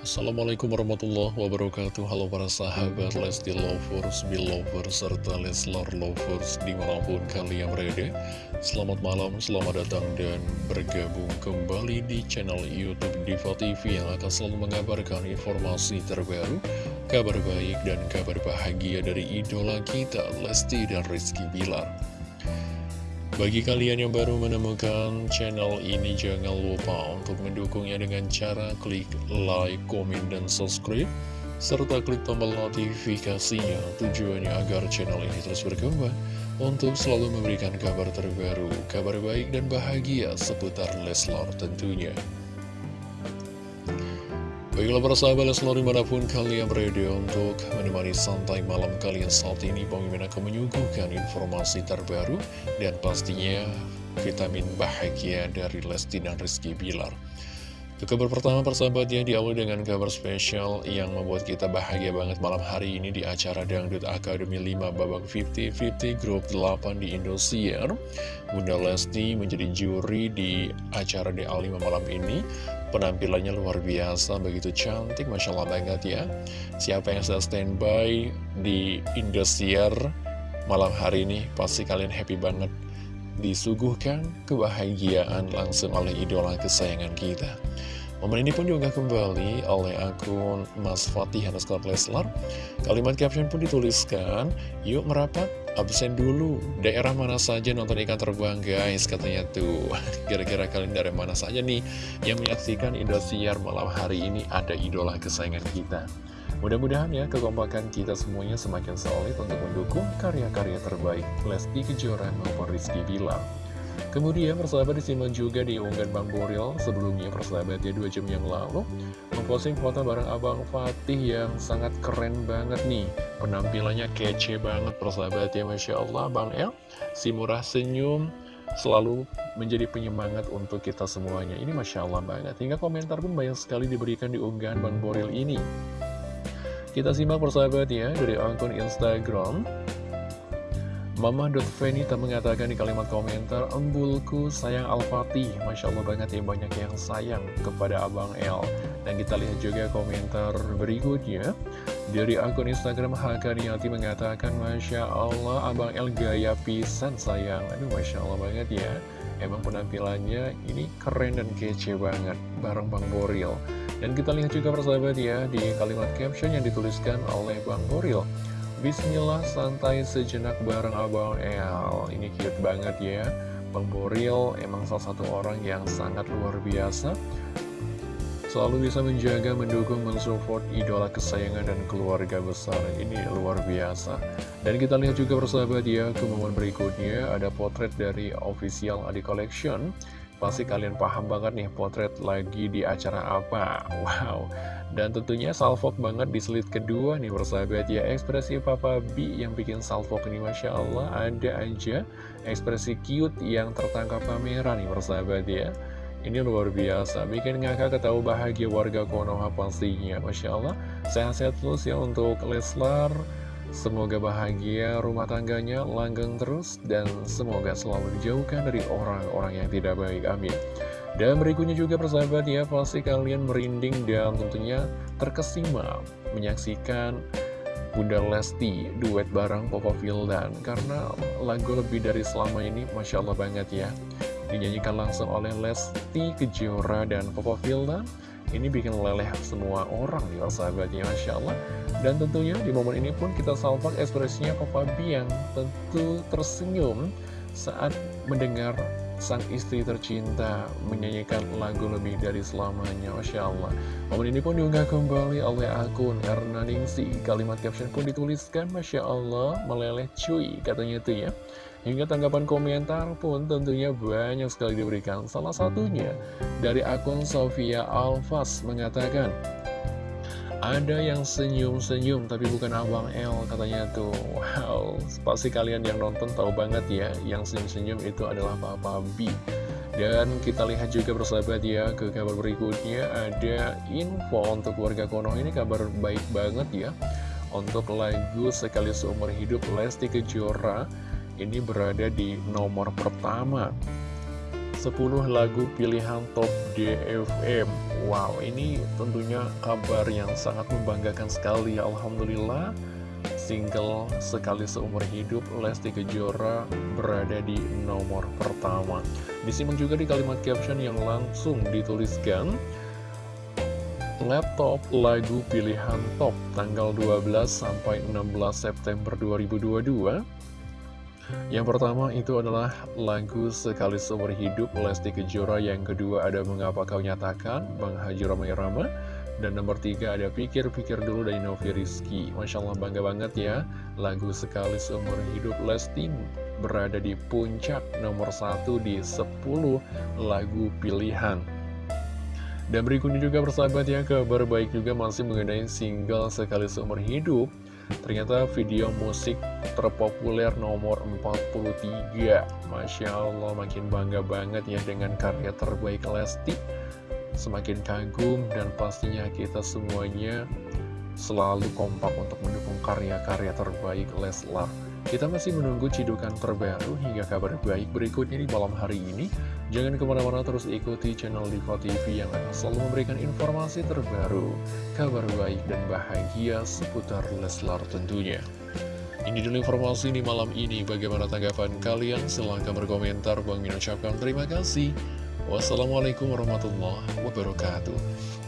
Assalamualaikum warahmatullahi wabarakatuh. Halo para sahabat Lesti Lovers, Belovers, serta Leslar Lovers di mana pun kalian berada. Selamat malam, selamat datang dan bergabung kembali di channel Youtube Diva TV Yang akan selalu mengabarkan informasi terbaru Kabar baik dan kabar bahagia dari idola kita Lesti dan Rizky Bilar bagi kalian yang baru menemukan channel ini, jangan lupa untuk mendukungnya dengan cara klik like, komen, dan subscribe, serta klik tombol notifikasinya tujuannya agar channel ini terus berkembang untuk selalu memberikan kabar terbaru, kabar baik dan bahagia seputar Leslar tentunya. Baiklah para sahabat Leslar di mana pun kalian berada untuk menemani santai malam kalian saat ini Bang Mimin akan menyuguhkan informasi terbaru dan pastinya vitamin bahagia dari Lesti dan Rizky Bilar Untuk kabar pertama persahabat ya diawali dengan kabar spesial yang membuat kita bahagia banget malam hari ini di acara Dangdut Akademi 5 babak 50-50 grup 8 di Indosiar Bunda Lesti menjadi juri di acara DA5 malam ini Penampilannya luar biasa, begitu cantik, Masya Allah banget ya. Siapa yang sedang standby di Indosiar malam hari ini, pasti kalian happy banget. Disuguhkan kebahagiaan langsung oleh idola kesayangan kita. Momen ini pun juga kembali oleh akun Mas Fatih underscore Leslar. Kalimat caption pun dituliskan, yuk merapat, absen dulu. Daerah mana saja nonton ikan terbang guys, katanya tuh. Kira-kira kalian dari mana saja nih yang menyaksikan Indosiar malam hari ini ada idola kesayangan kita. Mudah-mudahan ya kekompakan kita semuanya semakin solid untuk mendukung karya-karya terbaik Lesti Kejora maupun Rizky Bilar. Kemudian persahabat disimak juga di unggahan Bang Boril sebelumnya persahabatnya dua jam yang lalu. Memposting foto bareng Abang Fatih yang sangat keren banget nih. Penampilannya kece banget persahabatnya Masya Allah. Bang El si murah senyum selalu menjadi penyemangat untuk kita semuanya. Ini Masya Allah banget. Hingga komentar pun banyak sekali diberikan di unggahan Bang Boril ini kita simak persahabat ya dari akun Instagram. Mama.Venita mengatakan di kalimat komentar Embulku sayang Al-Fatih. Masya Allah banget ya banyak yang sayang kepada Abang L Dan kita lihat juga komentar berikutnya. Dari akun Instagram Hakaniati mengatakan Masya Allah Abang L gaya pisan sayang. Aduh Masya Allah banget ya Emang penampilannya ini keren dan kece banget Bareng Bang Boril. Dan kita lihat juga persahabat ya Di kalimat caption yang dituliskan oleh Bang Boril. Bismillah santai sejenak bareng Abang El. Ini cute banget ya. Bang Boril emang salah satu orang yang sangat luar biasa Selalu bisa menjaga, mendukung, mensupport idola kesayangan dan keluarga besar. Ini luar biasa. Dan kita lihat juga persahabat ya Ke momen berikutnya. Ada potret dari official Adi Collection. Pasti kalian paham banget nih potret lagi di acara apa. Wow. Dan tentunya salvok banget di slide kedua nih persahabat ya. Ekspresi Papa B yang bikin salvok ini Masya Allah Ada aja. Ekspresi cute yang tertangkap kamera nih persahabat ya Ini luar biasa Bikin ngakak ketahu bahagia warga Konoha pastinya Masya Allah Sehat-sehat terus ya untuk Leslar Semoga bahagia rumah tangganya langgeng terus dan semoga selalu dijauhkan dari orang-orang yang tidak baik. Amin. Dan berikutnya juga persahabat ya, pasti kalian merinding dan tentunya terkesima menyaksikan Bunda Lesti duet bareng Popo Vildan karena lagu lebih dari selama ini Masya Allah banget ya dinyanyikan langsung oleh Lesti Kejora dan Popo Vildan ini bikin leleh semua orang ya sahabatnya Masya Allah. Dan tentunya di momen ini pun kita salvak ekspresinya Papa yang tentu tersenyum Saat mendengar sang istri tercinta menyanyikan lagu lebih dari selamanya Masya Allah. Momen ini pun diunggah kembali oleh akun Erna Ningsi. Kalimat caption pun dituliskan Masya Allah meleleh cuy katanya itu ya Hingga tanggapan komentar pun tentunya banyak sekali diberikan. Salah satunya dari akun Sofia Alfas mengatakan ada yang senyum-senyum tapi bukan Abang L katanya tuh. Wow, pasti kalian yang nonton tahu banget ya Yang senyum-senyum itu adalah Papa B. Dan kita lihat juga bersahabat ya ke kabar berikutnya Ada info untuk warga Konoha ini kabar baik banget ya. Untuk lagu Sekali Seumur Hidup Lesti Kejora ini berada di nomor pertama. 10 lagu pilihan top DFM Wow, ini tentunya kabar yang sangat membanggakan sekali. Alhamdulillah Single sekali seumur hidup Lesti Kejora berada di nomor pertama. Disimak juga di kalimat caption yang langsung dituliskan. Laptop lagu pilihan top tanggal 12 sampai 16 September 2022 yang pertama itu adalah lagu Sekali Seumur Hidup Lesti Kejora. Yang kedua ada Mengapa Kau Nyatakan Bang Haji Rama. Dan nomor tiga ada Pikir-Pikir Dulu dari Novi Rizky. Masya Allah bangga banget ya. Lagu Sekali Seumur Hidup Lesti berada di puncak nomor satu di 10 lagu pilihan. Dan berikutnya juga persahabat ya, kabar baik juga masih mengenai single Sekali Seumur Hidup Ternyata video musik terpopuler nomor 43 Masya Allah makin bangga banget ya dengan karya terbaik Lesti. Semakin kagum dan pastinya kita semuanya selalu kompak untuk mendukung karya-karya terbaik Leslar kita masih menunggu cidukan terbaru hingga kabar baik berikutnya di malam hari ini. Jangan ke mana-mana terus ikuti channel Diva TV yang akan selalu memberikan informasi terbaru, kabar baik dan bahagia seputar Leslar tentunya. Ini dulu informasi di malam ini. Bagaimana tanggapan kalian? Silahkan berkomentar. Bang Min ucapkan terima kasih. Wassalamualaikum warahmatullahi wabarakatuh.